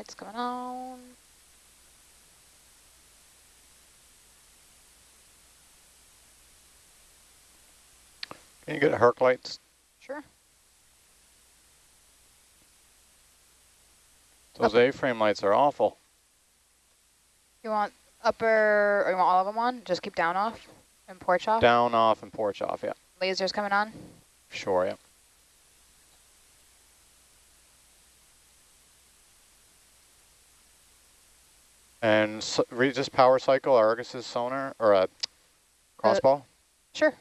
Lights coming on. Can you get a Herc lights? Sure. Those A-frame lights are awful. You want upper, or you want all of them on? Just keep down off and porch off? Down off and porch off, yeah. Lasers coming on? Sure, yeah. And so, read just power cycle Argus's sonar or a crossball. Uh, sure.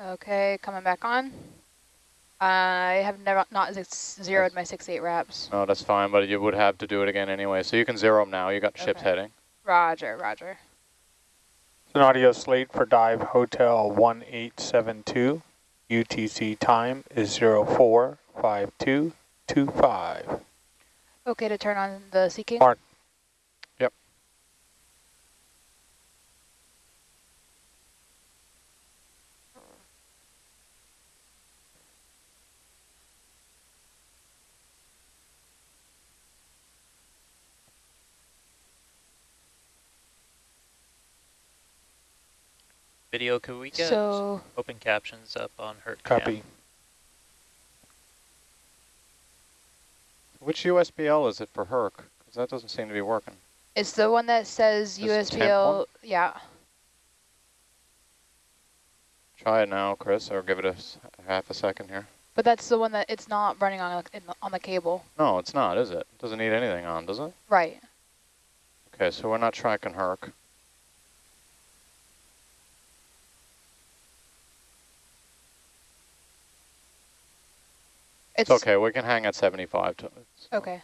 Okay, coming back on. I have never not zeroed my six eight wraps. No, that's fine, but you would have to do it again anyway. So you can zero them now. You got okay. ship's heading. Roger, roger. It's An audio slate for dive hotel 1872. UTC time is 045225. Okay to turn on the Sea Mark. Yep. Video, could we get so open captions up on her Copy. Cam? Which USBL is it for Herc? Because that doesn't seem to be working. It's the one that says this USBL, yeah. Try it now, Chris, or give it a half a second here. But that's the one that it's not running on the, on the cable. No, it's not, is it? it? Doesn't need anything on, does it? Right. Okay, so we're not tracking Herc. It's, it's okay, we can hang at 75. To, okay.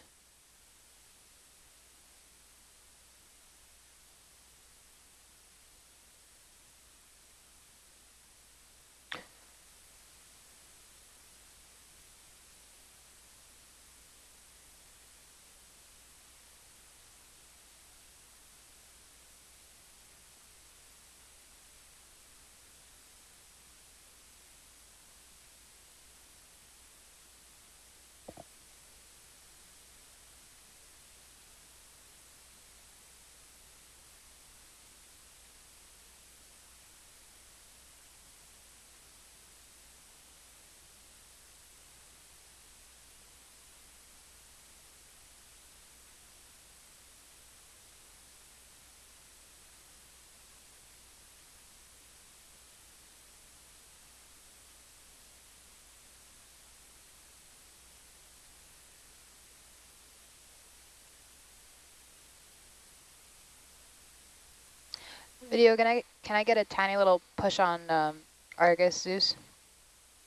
Video, can I can I get a tiny little push on um, Argus Zeus?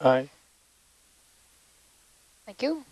Aye. Thank you.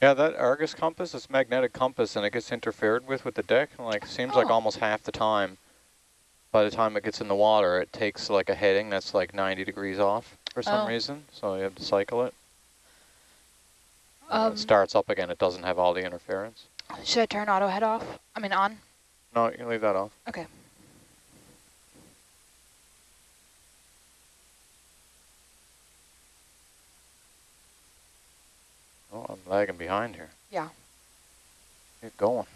Yeah, that Argus compass is magnetic compass, and it gets interfered with with the deck. And like seems oh. like almost half the time. By the time it gets in the water, it takes like a heading that's like 90 degrees off for some oh. reason. So you have to cycle it. Um, it starts up again. It doesn't have all the interference. Should I turn auto head off? I mean on? No, you can leave that off. Okay. Oh, I'm lagging behind here. Yeah. Get going.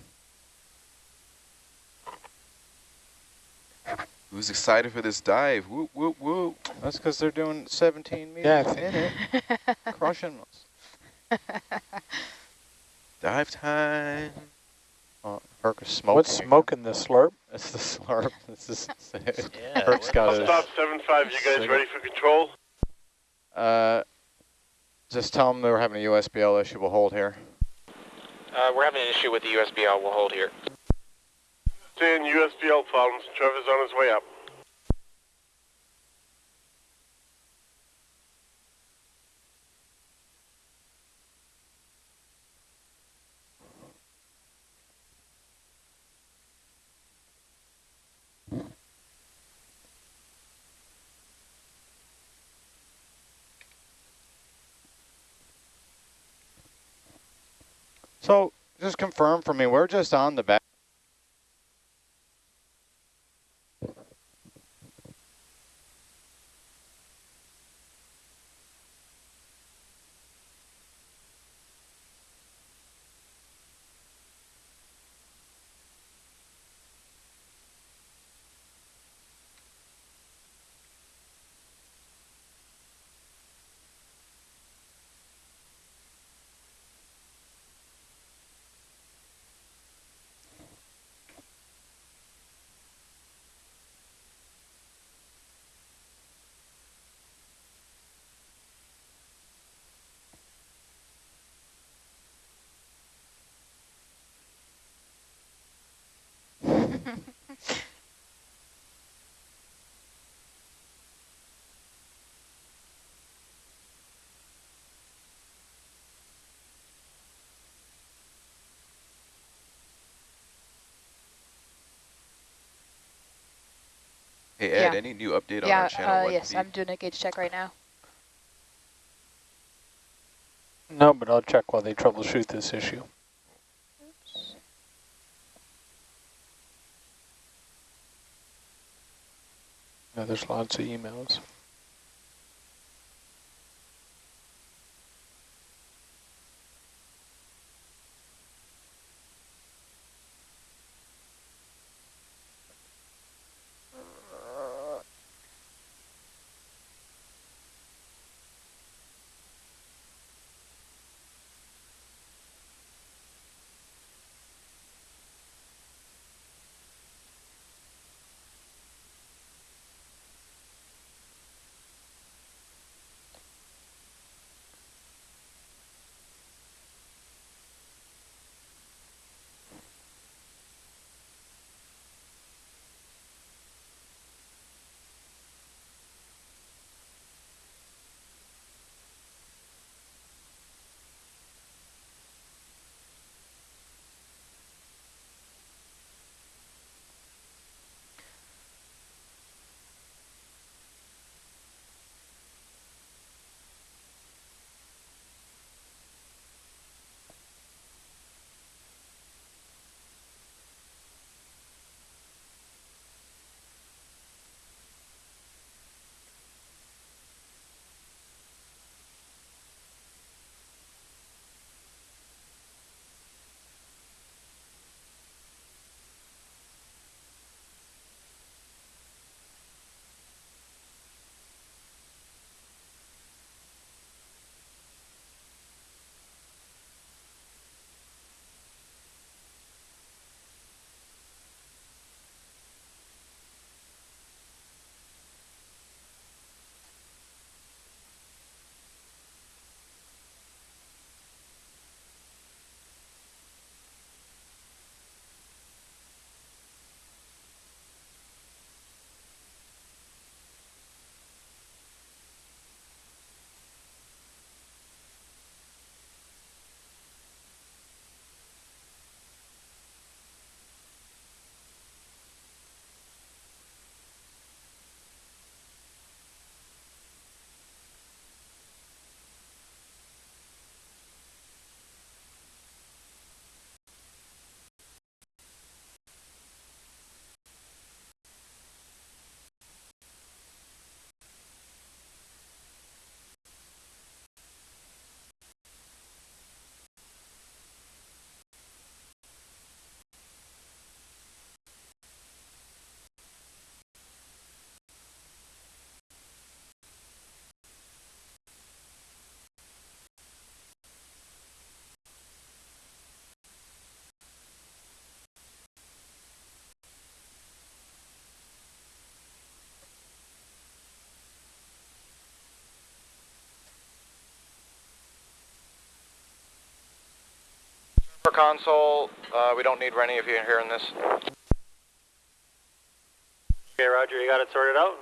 Who's excited for this dive? Whoop, whoop, whoop. That's because they're doing 17 meters yeah. in it. Crushing us. dive time. Oh, Herc is smoking. What's smoking the slurp? It's the slurp. It's just, yeah. Herc's got I'll stop 7-5. You guys ready for control? Uh, just tell them they're having a USBL issue. We'll hold here. Uh, we're having an issue with the USBL. We'll hold here. Seeing USBL problems. Trevor's on his way up. So just confirm for me, we're just on the back. Hey Ed, Yeah. any new update on yeah, our channel uh, yes, feed? I'm doing a gauge check right now. No, but I'll check while they troubleshoot this issue. Yeah, there's lots of emails. Console, uh, we don't need Rennie if you're hearing this. Okay, Roger, you got it sorted out?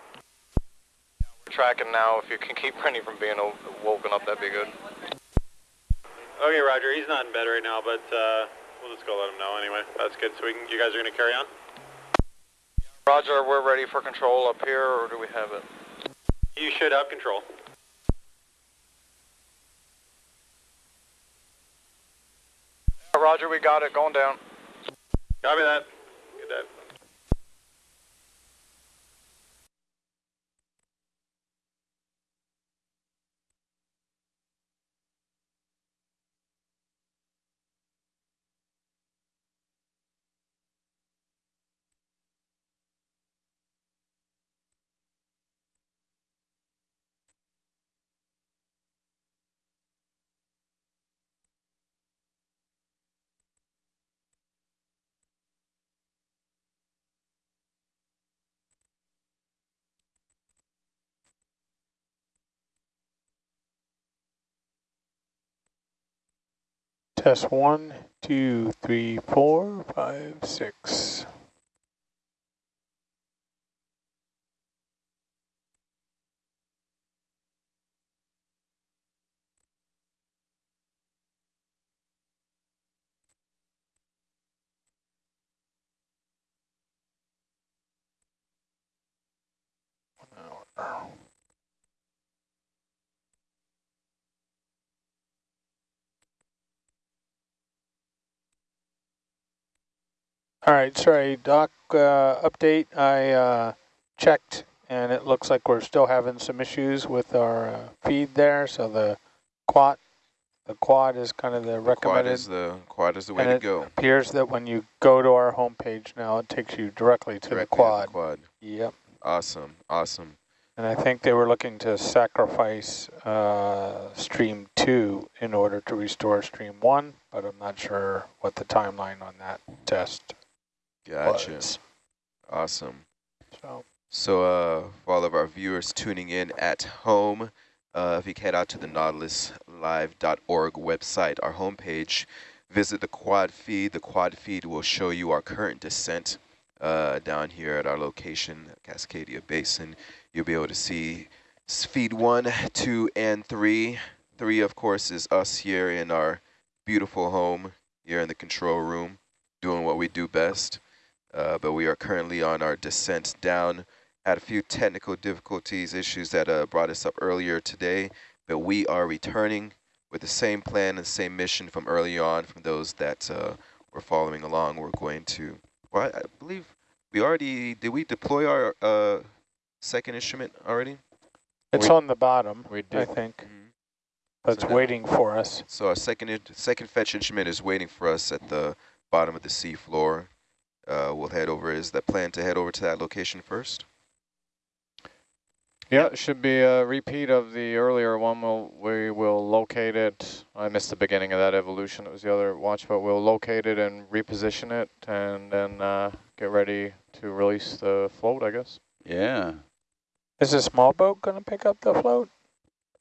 We're tracking now. If you can keep Rennie from being woken up, that'd be good. Okay, Roger, he's not in bed right now, but uh, we'll just go let him know anyway. That's good. So we can, you guys are going to carry on? Roger, we're ready for control up here, or do we have it? You should have control. Roger, we got it. Going down. Copy that. Good that. Test one, two, three, four, five, six. All right, sorry, Doc, uh, update. I uh, checked and it looks like we're still having some issues with our uh, feed there. So the quad, the quad is kind of the, The recommended. quad is the quad is the way and to it go. appears that when you go to our homepage now, it takes you directly to Directly the quad. At the quad. Yep. Awesome. Awesome. And I think they were looking to sacrifice uh, stream two in order to restore stream one, but I'm not sure what the timeline on that test Gotcha. was. Awesome. So So uh, for all of our viewers tuning in at home, uh, if you head out to the nautiluslive.org website, our homepage, visit the quad feed. The quad feed will show you our current descent uh, down here at our location, Cascadia Basin. You'll be able to see feed one, two, and three. Three, of course, is us here in our beautiful home here in the control room, doing what we do best. Uh, but we are currently on our descent down. Had a few technical difficulties, issues that uh, brought us up earlier today, but we are returning with the same plan and same mission from early on from those that uh, were following along. We're going to, well, I, I believe we already, did we deploy our uh, second instrument already? it's We- on the bottom, We I did. think, but it's So that- waiting for us. So our second second fetch instrument is waiting for us at the bottom of the sea floor. Uh, we'll head over. Is that plan to head over to that location first? Yeah, it should be a repeat of the earlier one. We'll, we will locate it. I missed the beginning of that evolution. It was the other watch, but we'll locate it and reposition it and then uh, get ready to release the float, I guess. Yeah. Is a small boat going to pick up the float?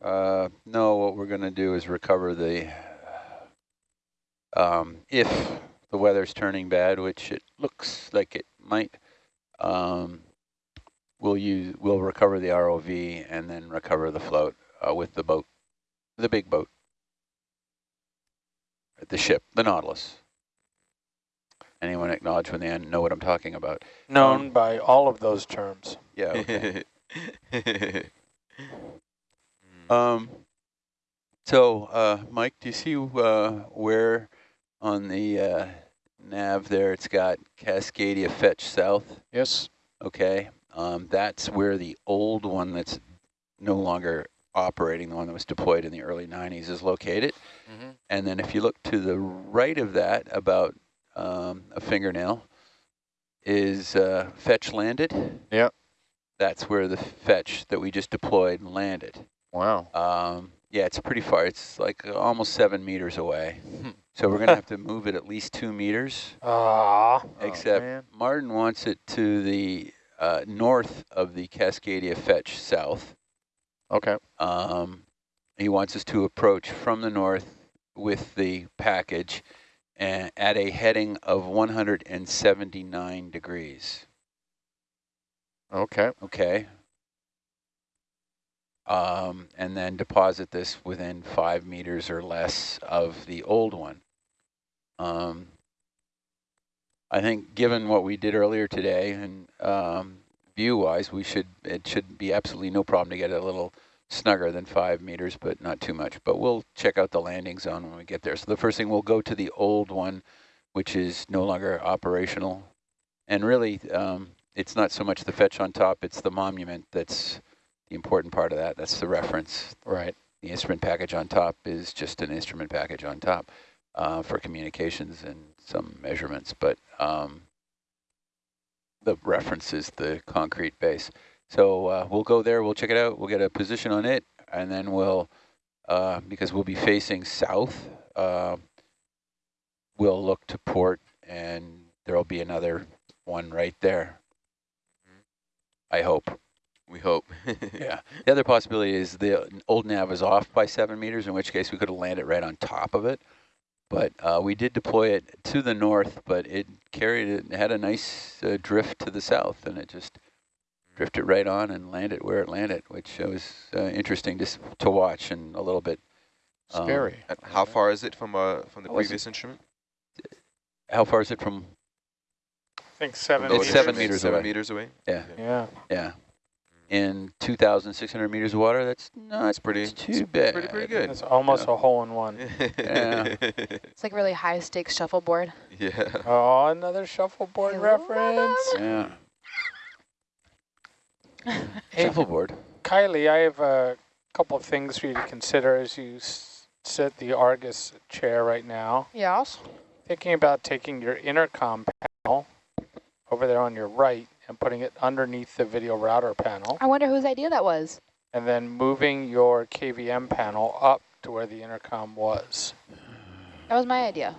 Uh, no, what we're going to do is recover the, um, if the weather's turning bad, which it looks like it might, um, we'll use, we'll recover the ROV and then recover the float uh, with the boat, the big boat, the ship, the Nautilus. Anyone acknowledge when they know what I'm talking about? Known Um, by all of those terms. Yeah. Okay. Um, so, uh, Mike, do you see uh, where on the uh, nav there it's got Cascadia Fetch South? Yes. Okay, um, that's where the old one that's no longer operating, the one that was deployed in the early 90s, is located. Mm -hmm. And then if you look to the right of that, about um, a fingernail, is uh, Fetch landed. Yep. That's where the Fetch that we just deployed landed. Wow. Um, yeah, it's pretty far. It's like almost seven meters away. Hmm. so we're going to have to move it at least two meters. Ah, Except man. Martin wants it to the uh, north of the Cascadia Fetch south. Okay. Um, he wants us to approach from the north with the package and at a heading of 179 degrees. Okay. Okay. Um, and then deposit this within five meters or less of the old one. Um, I think given what we did earlier today and um, view-wise, we should it should be absolutely no problem to get it a little snugger than five meters, but not too much. But we'll check out the landing zone when we get there. So the first thing, we'll go to the old one, which is no longer operational. And really, um, it's not so much the fetch on top, it's the monument that's the important part of that. That's the reference. Right. The instrument package on top is just an instrument package on top uh, for communications and some measurements, but um, the reference is the concrete base. So uh, we'll go there, we'll check it out, we'll get a position on it, and then we'll, uh, because we'll be facing south, uh, we'll look to port and there'll be another one right there. I hope. We hope. yeah. The other possibility is the old nav is off by seven meters, in which case we could have landed right on top of it. But uh, we did deploy it to the north, but it carried it, it had a nice uh, drift to the south, and it just drifted right on and landed where it landed, which was uh, interesting to, to watch and a little bit um, scary. how far is it from uh, from the previous instrument? How far is it from? I think seven. It's meters. seven meters seven away. meters away. Yeah. Yeah. Yeah. In 2,600 meters of water, that's not That's pretty too bad. Pretty pretty good. It's almost a hole in one. Yeah. It's like really high stakes shuffleboard. yeah. Oh, another shuffleboard I reference. Yeah. Hey, Shuffleboard. Kylie, I have a couple of things for you to consider as you s- sit the Argus chair right now. Yes. Thinking about taking your intercom panel over there on your right and putting it underneath the video router panel, I wonder whose idea that was. and then moving your KVM panel up to where the intercom was. That was my idea.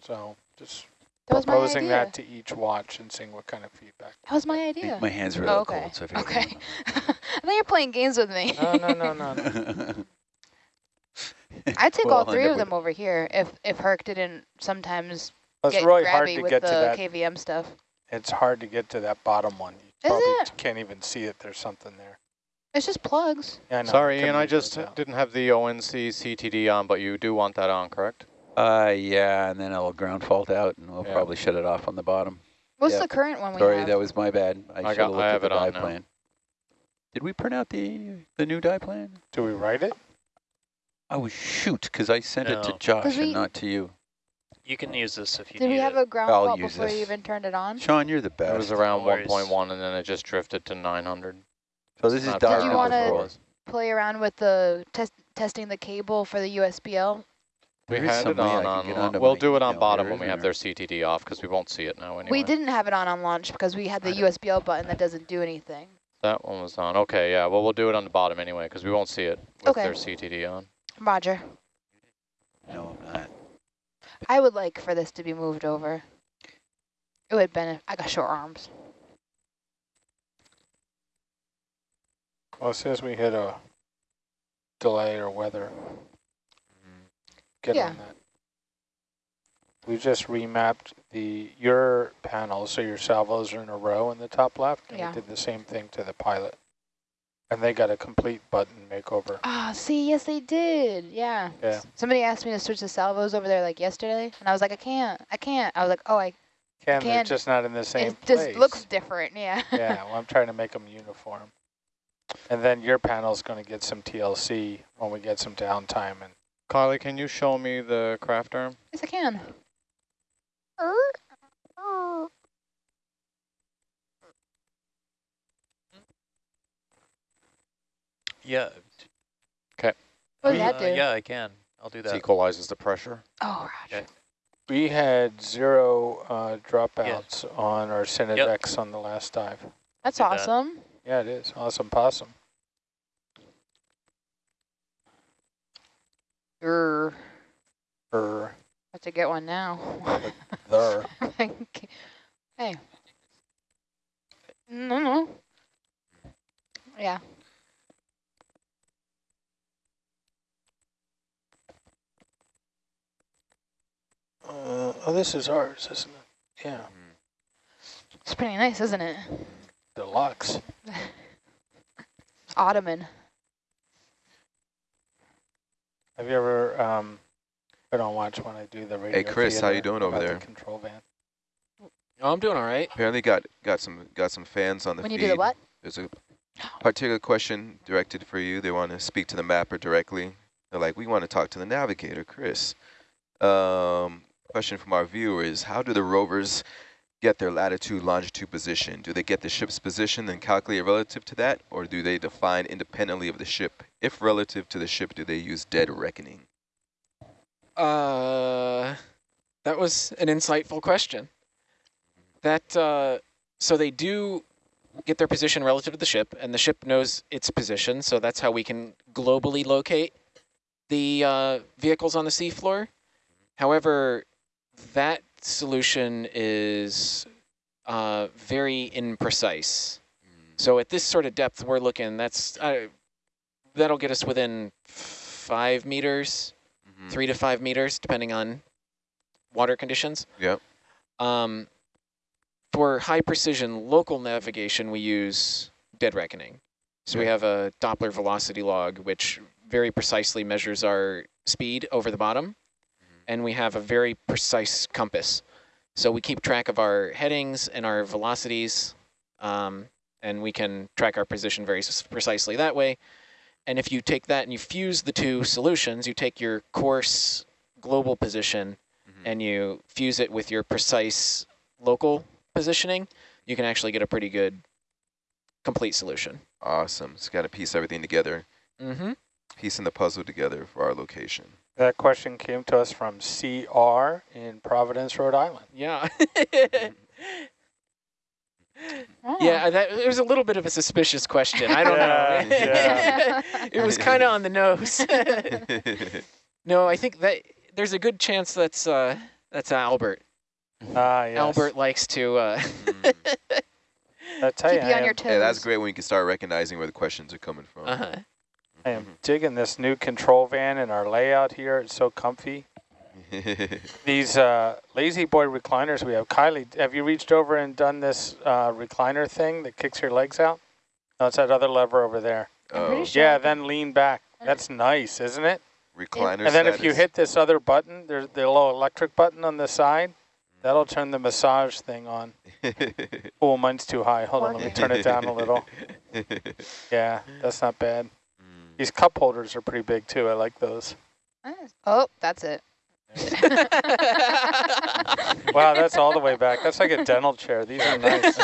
So just That was my proposing idea. that to each watch and seeing what kind of feedback. That was my idea. think my hands are a Oh, okay. cold, so if you Okay. I think you're playing games with me. No, no, no, no, no. I'd take We'll all three of them over here if if Herc didn't sometimes It's get really hard grabby to with get the to that. KVM stuff. It's hard to get to that bottom one. You Is probably it? can't even see it. There's something there. It's just plugs. Yeah, I Sorry, couldn't Ian, I just didn't have the ONC CTD on, but you do want that on, correct? Uh, yeah, and then it'll ground fault out, and we'll Yeah. probably shut it off on the bottom. What's Yeah. the current one we Sorry, have? that was my bad. I, I should got- have looked I at have the it on now. plan. Did we print out the the new die plan? Do we write it? Oh shoot, because I sent it to Josh Josh 'Cause we- and not to you. You can use this if you Did need we have it. a ground I'll fault use before you even turned it on? Sean, you're the best. It was around No 1.1 and then it just drifted to 900. so this is Not dial Did you wanna- off number before. four. was. Play around with the test testing the cable for the USBL. We There is had some it way I on, can on get lo- onto we'll do it on bottom when we have there? their CTD off because we won't see it now anyway. We didn't have it on on launch because we had the USBL button that doesn't do anything. That one was on. Okay, yeah, well, we'll do it on the bottom anyway because we won't see it with Okay. their CTD on. Roger. No, I'm not. I would like for this to be moved over. It would benefit. I got short arms. Well, as soon as we hit a delay or weather, get Yeah. on that. We just remapped the your panels so your salvos are in a row in the top left. And Yeah. we did the same thing to the pilot. And they got a complete button makeover. Ah, see, yes, they did. Yeah. Yeah. Somebody asked me to switch the salvos over there like yesterday, and I was like, I can't, I can't. I was like, oh, I. Can they're just not in the same it place. just looks different. Yeah. yeah, well, I'm trying to make them uniform. And then your panel's going to get some TLC when we get some downtime. And Carly, can you show me the craft arm? yes, I can. Yeah. What does that uh, do? Yeah, I can. I'll do This that. equalizes the pressure. Oh, Roger. Okay. we had zero uh, dropouts on our Synodex on the last dive. That's Did that. awesome. Yeah, it is. Awesome possum. Er, Er, have to get one now. there. hey. No, no. Yeah. Uh, oh, this is ours, isn't it? Yeah, It's pretty nice, isn't it? deluxe. Ottoman. Have you ever um, been on watch when I do the radio Hey, Chris, how you doing over about the there? control van. Oh, I'm doing all right. Apparently got got some got some fans on the When you do the what? There's a particular question directed for you. They want to speak to the mapper directly. They're like, we want to talk to the navigator, Chris. Um, question from our viewers, how do the rovers get their latitude, longitude position? Do they get the ship's position and calculate relative to that, or do they define independently of the ship? If relative to the ship, do they use dead reckoning? Uh, that was an insightful question. That uh, so they do get their position relative to the ship, and the ship knows its position, so that's how we can globally locate the uh, vehicles on the seafloor. However, that solution is uh, very imprecise. So at this sort of depth we're looking, that's uh, that'll get us within five meters, mm -hmm. three to five meters, depending on water conditions. Yep. Um, for high precision local navigation, we use dead reckoning. So we have a Doppler velocity log, which very precisely measures our speed over the bottom and we have a very precise compass. So we keep track of our headings and our velocities, um, and we can track our position very precisely that way. And if you take that and you fuse the two solutions, you take your course global position mm -hmm. and you fuse it with your precise local positioning, you can actually get a pretty good complete solution. Awesome. It's got to piece everything together. Mm -hmm. Piecing the puzzle together for our location. That question came to us from CR in Providence, Rhode Island. Yeah. oh. Yeah, that, it was a little bit of a suspicious question. I don't yeah, know. Yeah. it was kind of on the nose. no, I think that there's a good chance that's uh, that's Albert. Ah, yes. Albert likes to. Uh, mm. I tell Keep you, you on your toes. Yeah, that's great when you can start recognizing where the questions are coming from. Uh -huh. I am digging this new control van and our layout here. It's so comfy. These uh, La-Z-Boy recliners we have. Kylie, have you reached over and done this uh, recliner thing that kicks your legs out? No, it's that other lever over there. Oh. Sure. Yeah, then lean back. That's nice, isn't it? Recliner And then if you hit this other button, there's the little electric button on the side, that'll turn the massage thing on. oh, mine's too high. Hold on, let me turn it down a little. Yeah, that's not bad. These cup holders are pretty big too. I like those. Oh, that's it. wow, that's all the way back. That's like a dental chair. These are nice.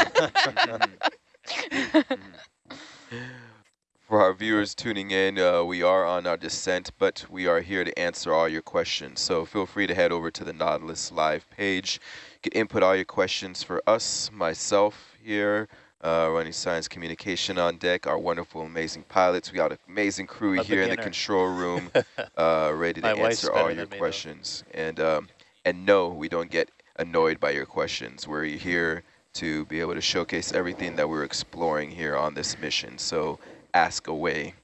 For our viewers tuning in, uh, we are on our descent, but we are here to answer all your questions. So feel free to head over to the Nautilus Live page. You can input all your questions for us, myself here, uh, running science communication on deck, our wonderful, amazing pilots. We got an amazing crew a here beginner. in the control room, uh, ready to answer all your questions. And um, and no, we don't get annoyed by your questions. We're here to be able to showcase everything that we're exploring here on this mission. So ask away.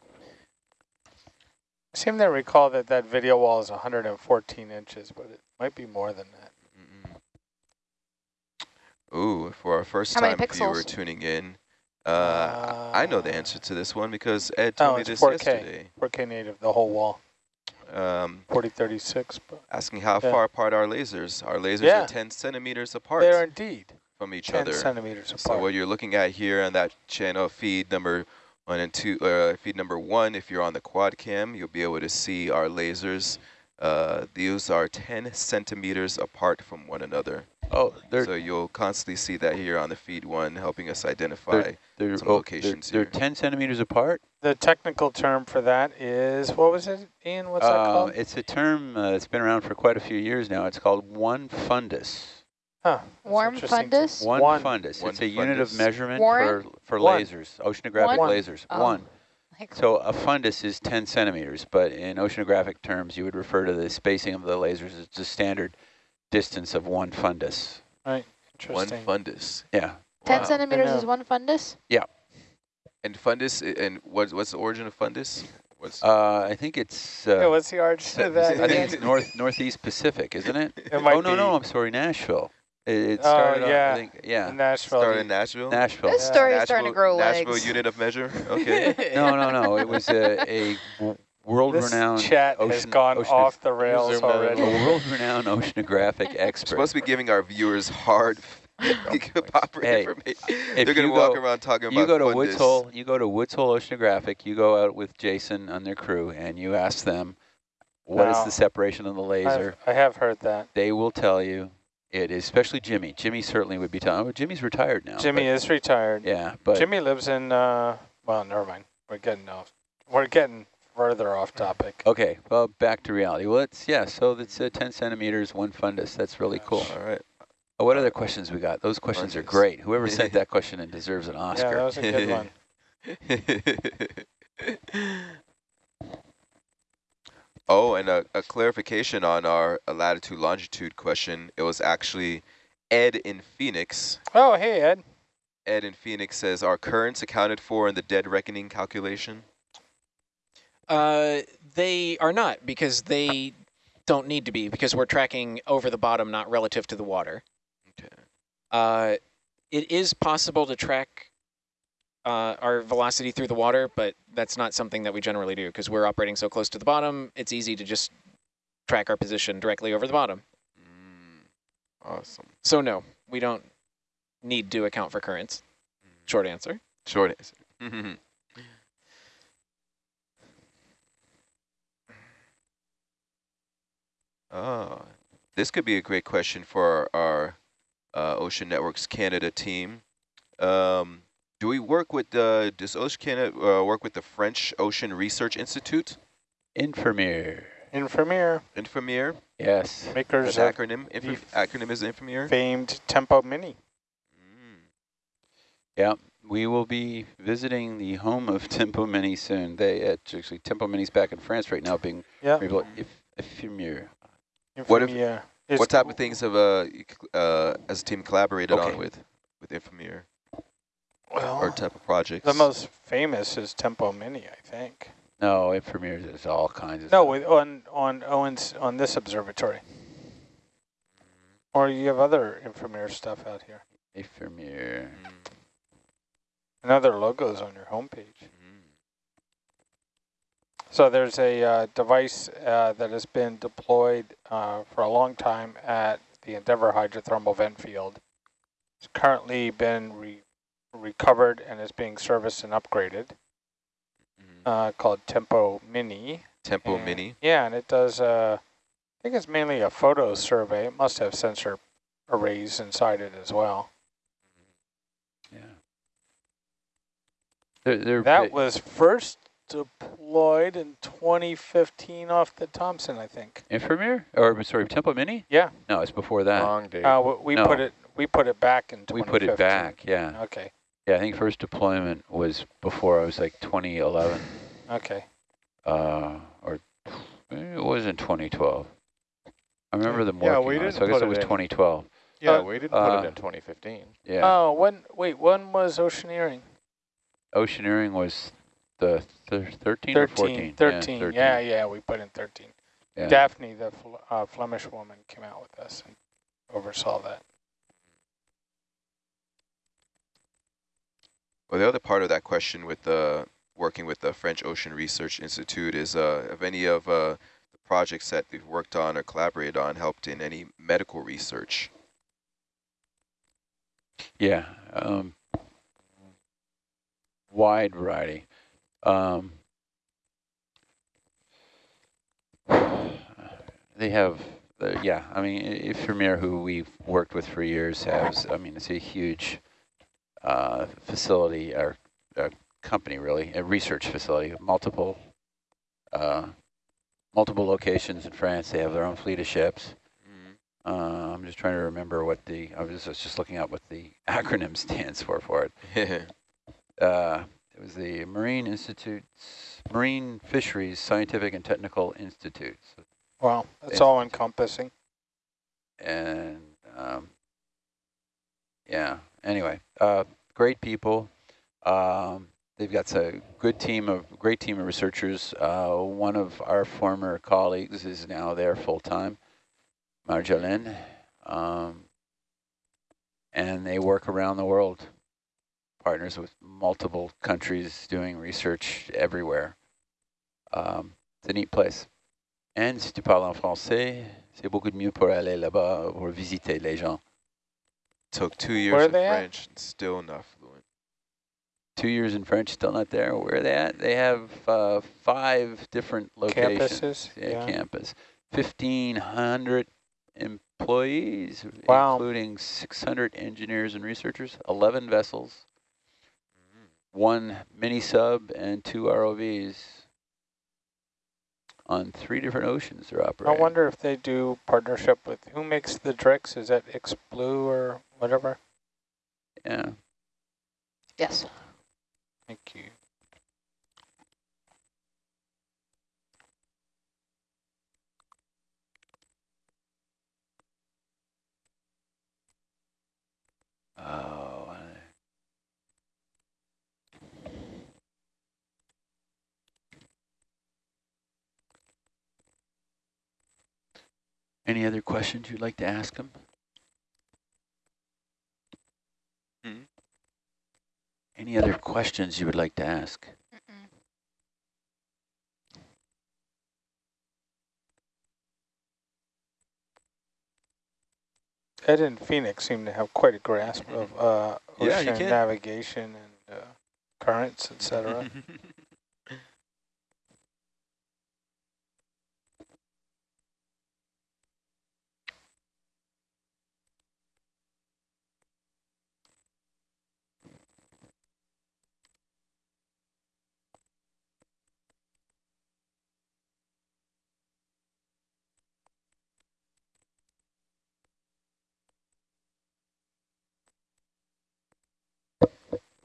I seem to recall that that video wall is 114 inches, but it might be more than that. Ooh, for our first How time viewer tuning in, uh, uh, I know the answer to this one because Ed told oh, me this 4K, yesterday. 4K native, the whole wall. Um, 4036. Asking how yeah. far apart are lasers. Our lasers yeah. are 10 centimeters apart. They are indeed. From each 10 other. centimeters apart. So what you're looking at here on that channel feed number one and two, uh, feed number one, if you're on the quad cam, you'll be able to see our lasers. Uh, these are 10 centimeters apart from one another. Oh, so you'll constantly see that here on the feed one, helping us identify they're, they're, some oh, locations they're, they're 10 centimeters apart? The technical term for that is, what was it, Ian? What's uh, that called? It's a term uh, that's been around for quite a few years now. It's called one fundus. Huh. Warm fundus? One, one fundus. One it's a fundus. unit of measurement for, for lasers, oceanographic one. lasers. Oh. One. So a fundus is 10 centimeters, but in oceanographic terms, you would refer to the spacing of the lasers as the standard distance of one fundus. Right. interesting. One fundus. Yeah. 10 wow. centimeters is one fundus? Yeah. And fundus, and what's, what's the origin of fundus? What's uh, I think it's. Uh, yeah, what's the origin of that? I think it's north northeast Pacific, isn't it? it oh no, no, I'm sorry, Nashville. It, it oh, started. Oh yeah, off, think, yeah. Nashville. Started in Nashville. Nashville. This story yeah. is starting to grow Nashville legs. unit of measure. Okay. no, no, no. It was a, a world-renowned chat ocean, has gone ocean off the rails already. A world-renowned oceanographic expert. We're supposed to be giving our viewers hard oh proper Hey, information. They're gonna you walk go- around talking You about go to fundus. Woods Hole, you go to Woods Hole Oceanographic, you go out with Jason and their crew, and you ask them, what is Now, the separation of the laser? I've, I have heard that. They will tell you it is, especially Jimmy. Jimmy certainly would be telling, oh, Jimmy's retired now. Jimmy but- is retired. Yeah, but Jimmy lives in, uh, well, never mind. We're getting off. We're getting further off topic. okay, well, back to reality. Well, it's, yeah, so it's uh, 10 centimeters, one fundus. That's really cool. All right. Oh, what other questions we got? Those questions are great. Whoever sent that question in deserves an Oscar. Yeah, that was a good one. oh, and a, a clarification on our latitude longitude question. It was actually Ed in Phoenix. Oh, hey, Ed. Ed in Phoenix says, are currents accounted for in the dead reckoning calculation? Uh, they are not because they don't need to be because we're tracking over the bottom, not relative to the water. Okay. Uh, it is possible to track uh, our velocity through the water, but that's not something that we generally do because we're operating so close to the bottom. It's easy to just track our position directly over the bottom. Mm, awesome. So no, we don't need to account for currents. Short answer. Short answer. Oh, this could be a great question for our, our uh, Ocean Networks Canada team. Um, do we work with the, does Ocean Canada uh, work with the French Ocean Research Institute? Ifremer. Ifremer, Ifremer? Yes. makers An acronym? Inf the acronym is Ifremer? famed Tempo Mini. Mm. Yeah, we will be visiting the home of Tempo Mini soon. They actually Tempo Mini's back in France right now, being Yeah. rebuilt. If Ifremer. What if- What type of things have uh, uh, as a team collaborated Okay. on with, with Ifremer? Well, Or type of projects? the most famous is Tempo Mini, I think. No, Ifremer is all kinds of No, with, on on Owens on this observatory. Or you have other Ifremer stuff out here. Ifremer. Mm, And other logos on your homepage. mm. So there's a uh, device uh, that has been deployed uh, for a long time at the Endeavour hydrothermal vent field. It's currently been re recovered and is being serviced and upgraded, Mhm. uh, called Tempo Mini. Tempo And- Mini. Yeah, and it does, uh, I think it's mainly a photo survey. It must have sensor arrays inside it as well. Yeah. They're, they're That was first deployed in 2015 off the Thompson, I think. Ifremer? Or sorry, Tempo Mini? Yeah, No, it's before that. Long date. uh, we No. put it we put it back in we put it back, yeah. Okay, Yeah, I think first deployment was before I was like 2011, okay. uh, or it was in 2012. I remember them Yeah, working we on it, didn't so I guess it it was in. 2012. yeah, uh, we didn't put uh, it in 2015. Yeah. Oh, when wait, when was oceaneering? Oceaneering was the thir 13 or 14? 13, 13. Yeah, 13. Yeah, yeah, we put in 13. Yeah. Daphne, the Fl uh, Flemish woman, came out with us and oversaw that. Well, the other part of that question with the working with the French Ocean Research Institute is uh, have any of uh, the projects that they've worked on or collaborated on helped in any medical research? Yeah, um, wide variety. Um, they have, uh, yeah, I mean, if Ifremer, who we've worked with for years, has, I mean, it's a huge uh, facility, or uh company really, a research facility, multiple, uh, multiple locations in France. They have their own fleet of ships. Uh, I'm just trying to remember what the, I was just, just looking at what the acronym stands for for it. Uh, it was the Marine Institutes, Marine Fisheries Scientific and Technical Institutes. Wow, that's Yeah. all encompassing. And um, yeah, anyway, uh, great people. Um, they've got a good team of, great team of researchers. Uh, one of our former colleagues is now there full time. Marjolaine, um, and they work around the world, partners with multiple countries doing research everywhere. Um, it's a neat place. And si tu parles en français, c'est beaucoup de mieux pour aller là-bas, pour visiter les gens. Took two years Where are they at? French, and still not fluent. Two years in French, still not there. Where are they at? They have uh, five different locations. Campuses, Yeah, yeah. campus. 1,500 employees, Wow. including 600 engineers and researchers, 11 vessels, one mini sub, and two ROVs on three different oceans they're operating. I wonder if they do partnership with, who makes the Drix? Is that iXblue or whatever? Yeah. Yes. Thank you. Oh. Any other questions you'd like to ask them? Hmm? Any other questions you would like to ask? Ed and Phoenix seem to have quite a grasp of uh, ocean can. navigation and uh, currents, etc.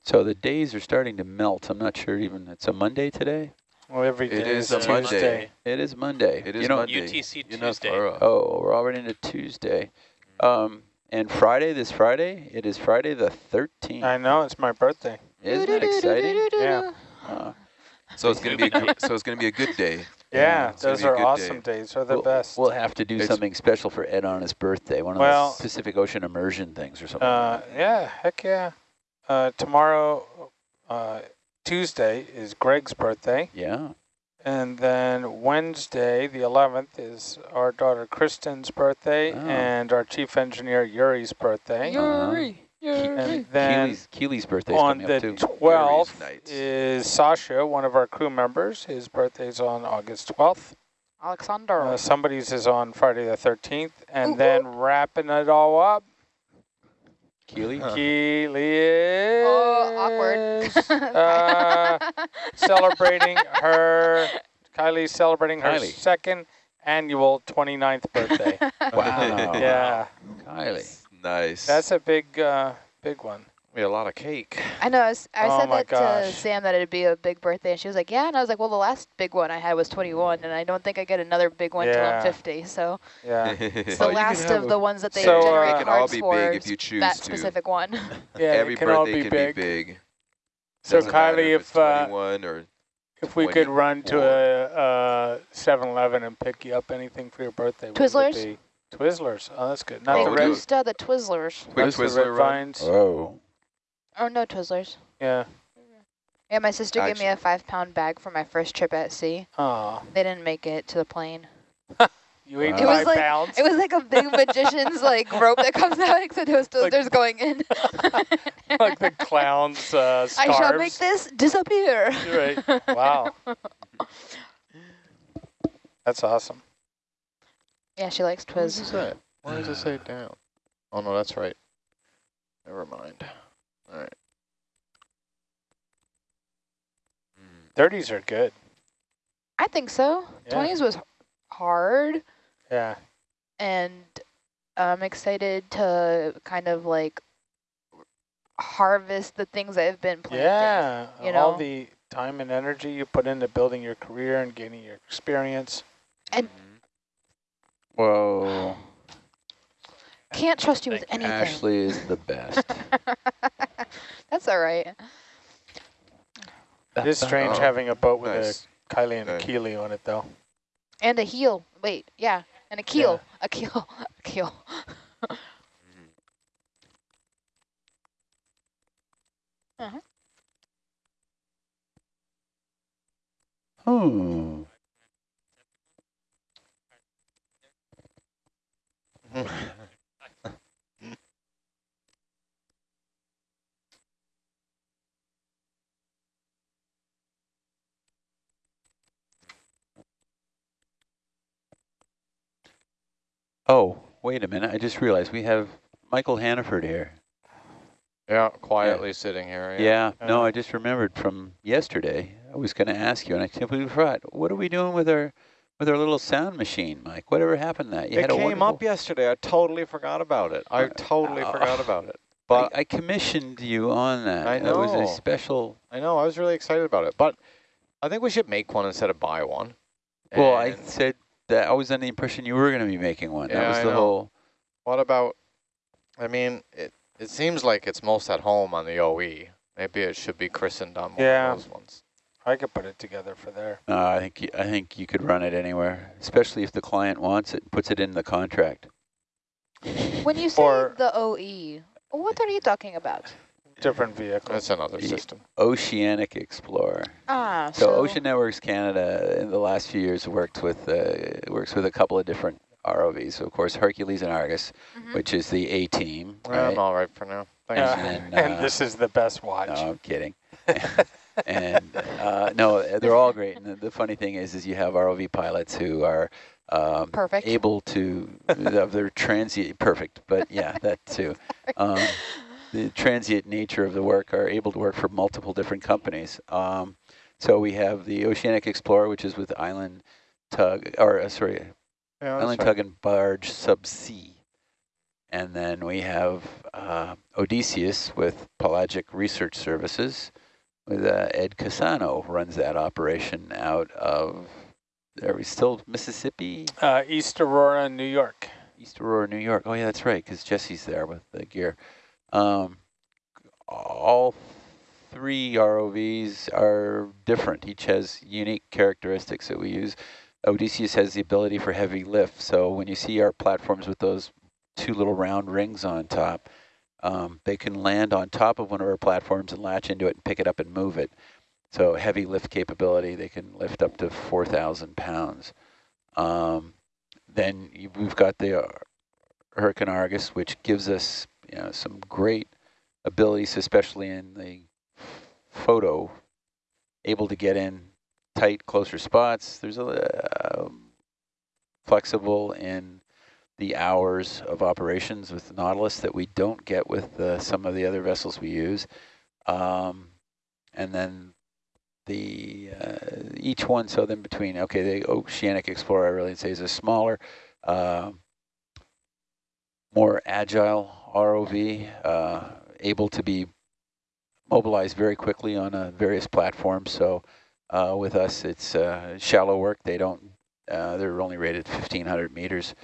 So the days are starting to melt. I'm not sure even, it's a Monday today? well, every It day is is a Tuesday. Monday. It is Monday. It is you know, Monday. UTC Tuesday. far off. Oh, we're already into Tuesday. Um, and Friday, this Friday, it is Friday the 13th. I know, it's my birthday. Isn't that exciting? Yeah. Uh, So it's gonna be a good, so it's gonna be a good day. Yeah, it's gonna those are awesome day. days. They're the we'll, best. we'll have to do It's- something special for Ed on his birthday, one of Well- those Pacific Ocean immersion things or something. Uh, yeah, heck yeah. Uh, tomorrow, uh, Tuesday, is Greg's birthday. yeah. And then Wednesday, the 11th, is our daughter Kristen's birthday Oh. and our chief engineer Yuri's birthday. Yuri. Yuri. And then Keely's, Keely's birthday's on the 12th is Sasha, one of our crew members. His birthday's on August 12th. Alexander. Uh, somebody's is on Friday the 13th. And Ooh, then wrapping it all up, Keely? Huh. Keely is oh, awkward. uh, celebrating her, Kylie's celebrating her second annual 29th birthday. Wow. yeah, Kylie. Nice. that's a big, uh, big one. Be a lot of cake. I know. I Oh said my that to. Sam that it'd be a big birthday, and she was like, "Yeah." And I was like, "Well, the last big one I had was 21, and I don't think I get another big one till Yeah. I'm 50. So Yeah, it's the you last of the ones that they So, uh, generate It can all cards be for. big if you choose that to. specific one. yeah, Every it can all birthday be can big. be big. So Doesn't Kylie, if, if uh, 21 or if we could run to a, a 7-Eleven and pick you up anything for your birthday, what would it Twizzlers? Twizzlers. Oh, that's good. Not They Oh, the we'll red, used uh, the Twizzlers. quick not the Twizzler red vines. Oh. Oh no, Twizzlers. Yeah. Yeah, my sister gave me a five-pound bag for my first trip at sea. Oh. They didn't make it to the plane. you ate Wow. It was five like- pounds. It was like a big magician's like rope that comes out, except it was Like- Twizzlers going in. like the clown's uh, I shall make this disappear. Right. Wow. That's awesome. Yeah, she likes What does it say? Why does it say down? Oh no, that's right. Never mind. All right. 30s hmm. are good. I think so. Yeah. 20s was hard, Yeah. and I'm excited to kind of like harvest the things that have been planted. Yeah. you know? All know? the time and energy you put into building your career and gaining your experience. And mm-hmm. whoa. Can't trust you with anything. Ashley is the best. That's all right. It is strange Oh, having a boat with Nice. a Kylie and a Okay. Keely on it, though. And a heel. Wait, yeah. And a keel. A keel. A keel. Hmm. Oh, wait a minute. I just realized we have Michael Hannaford here. Yeah, quietly yeah. sitting here. Yeah, yeah no, I just remembered from yesterday. I was going to ask you, and I simply forgot. What are we doing with our with our little sound machine, Mike? Whatever happened to that? You it came up yesterday. I totally forgot about it. I uh, totally uh, forgot about it. But I, I, commissioned you on that. I know. It was a special. I know. I was really excited about it. But I think we should make one instead of buy one. Well, I said that I was under the impression you were going to be making one. Yeah, that was I the know. whole. What about? I mean, it it seems like it's most at home on the OE. Maybe it should be christened on one yeah. of those ones. I could put it together for there. Uh, I think you, I think you could run it anywhere, especially if the client wants it, puts it in the contract. When you say or the OE, what are you talking about? Different vehicle. That's another the system. Oceanic Explorer. Ah, so, so, Ocean Networks Canada in the last few years worked with uh, works with a couple of different ROVs. So of course Hercules and Argus, mm -hmm. which is the A team. Right? I'm all right for now. Thanks. And, then, uh, and this is the best watch. No, I'm kidding. and uh, no, they're all great. And the, the, funny thing is, is you have ROV pilots who are um, perfect. able to, they're transient, perfect, but yeah, that too. Um, the transient nature of the work are able to work for multiple different companies. Um, so we have the Oceanic Explorer, which is with Island Tug, or uh, sorry, yeah, Island right. Tug and Barge Subsea. And then we have uh, Odysseus with Pelagic Research Services with uh, Ed Cassano runs that operation out of, are we still Mississippi? Uh, East Aurora, New York. East Aurora, New York. Oh yeah, that's right, because Jesse's there with the gear. Um, all three ROVs are different. Each has unique characteristics that we use. Odysseus has the ability for heavy lift. So when you see our platforms with those two little round rings on top, um, they can land on top of one of our platforms and latch into it and pick it up and move it. So heavy lift capability, they can lift up to 4,000 pounds. Um, then we've got the uh, Hurricane Argus, which gives us you know, some great abilities, especially in the photo, able to get in tight, closer spots. There's a uh, flexible in the hours of operations with Nautilus that we don't get with uh, some of the other vessels we use. Um, and then the uh, each one, so then between, okay, the Oceanic Explorer, I really say is a smaller, uh, more agile ROV, uh, able to be mobilized very quickly on uh, various platforms. So uh, with us, it's uh, shallow work. They don't, uh, they're only rated 1,500 meters.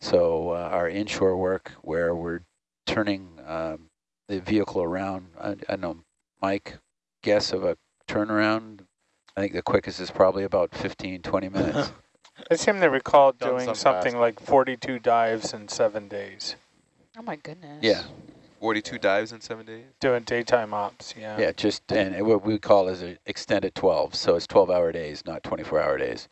So uh, our inshore work where we're turning um, the vehicle around, I, I know, Mike, guess of a turnaround, I think the quickest is probably about 15, 20 minutes. I seem to recall doing something fast. like 42 dives in seven days. Oh my goodness. Yeah. 42 dives in seven days? Doing daytime ops, yeah. Yeah, just, and what we call is an extended 12. So it's 12 hour days, not 24 hour days.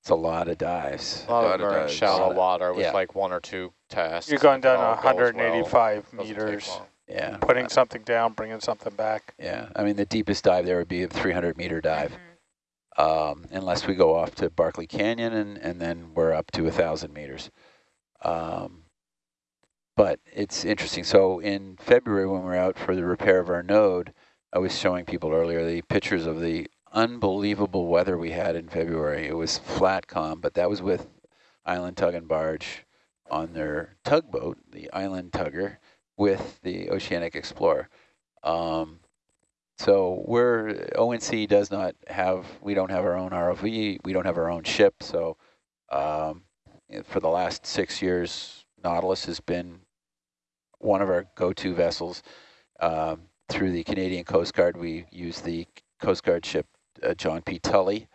It's a lot of dives. A lot, a lot of, dives. shallow water with yeah. like one or two tasks. You're going down 185 well. meters. Yeah. Putting something down, bringing something back. Yeah. I mean, the deepest dive there would be a 300 meter dive. Mm -hmm. Um, unless we go off to Barkley Canyon and, and then we're up to a 1,000 meters. Um, but it's interesting. So in February when we were out for the repair of our node, I was showing people earlier the pictures of the unbelievable weather we had in February. It was flat calm, but that was with Island Tug and Barge on their tugboat, the Island Tugger, with the Oceanic Explorer. Um, so we're, ONC does not have, we don't have our own ROV, we don't have our own ship, so um, for the last six years, Nautilus has been one of our go-to vessels. Um, through the Canadian Coast Guard, we use the Coast Guard ship uh, John P. Tully,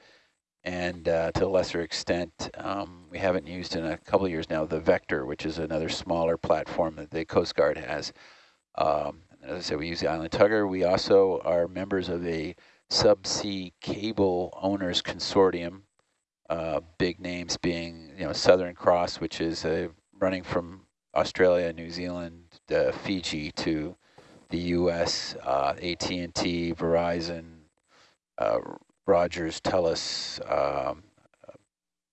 and uh, to a lesser extent, um, we haven't used in a couple of years now the Vector, which is another smaller platform that the Coast Guard has. Um, as I said, we use the Island Tugger. We also are members of a subsea cable owners consortium, uh, big names being you know Southern Cross, which is uh, running from Australia, New Zealand, uh, Fiji to the U.S., uh, AT&T, Verizon, uh, Rogers, TELUS, um,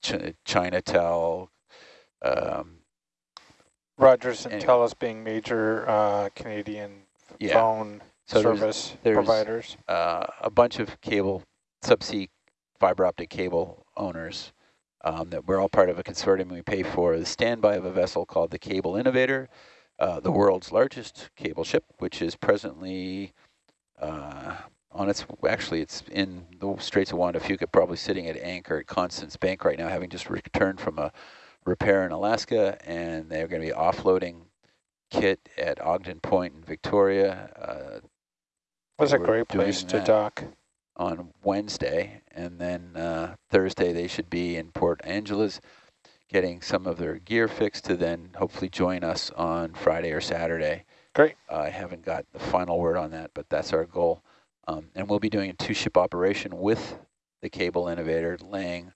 Ch Chinatel, Um, Rogers and anyway. TELUS being major uh, Canadian yeah. phone So there's- service there's- providers. uh, a bunch of cable, subsea fiber optic cable owners um, that we're all part of a consortium we pay for the standby of a vessel called the Cable Innovator, uh, the world's largest cable ship, which is presently uh, on its, actually it's in the Straits of Juan de Fuca, probably sitting at anchor at Constance Bank right now, having just returned from a repair in Alaska, and they're going to be offloading kit at Ogden Point in Victoria. Uh, Was a great place to dock. on Wednesday, and then uh, Thursday they should be in Port Angeles getting some of their gear fixed to then hopefully join us on Friday or Saturday. Great. I haven't got the final word on that, but that's our goal. Um, and we'll be doing a two-ship operation with the cable innovator, laying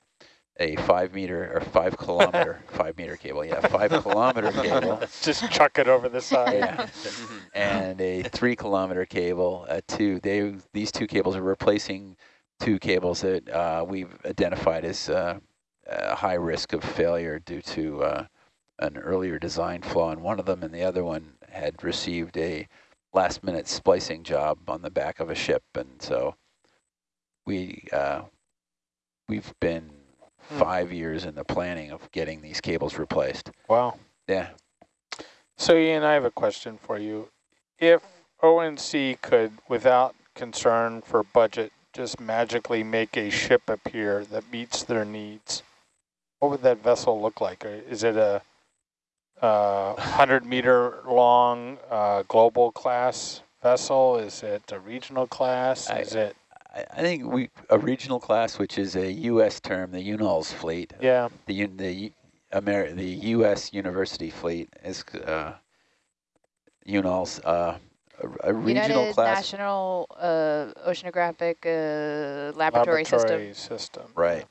a five meter or five kilometer, five meter cable, yeah, five kilometer cable Just chuck it over the side. yeah. and a three kilometer cable. Uh, two, they these two cables are replacing two cables that uh, we've identified as uh, uh, high risk of failure due to uh, an earlier design flaw in one of them, and the other one had received a last minute splicing job on the back of a ship, and so we uh, we've been Hmm. five years in the planning of getting these cables replaced. Wow. Yeah. So Ian, I have a question for you. If ONC could, without concern for budget, just magically make a ship appear that meets their needs, what would that vessel look like? Is it a uh, 100 meter long uh, global class vessel? Is it a regional class? I- Is it, I, I think we a regional class, which is a U.S. term, the UNOLS fleet, yeah, the the U- Ameri- the U.S. University fleet is uh, UNOLS. Uh, a, a regional United class, National uh, Oceanographic uh, Laboratory, System. system. right?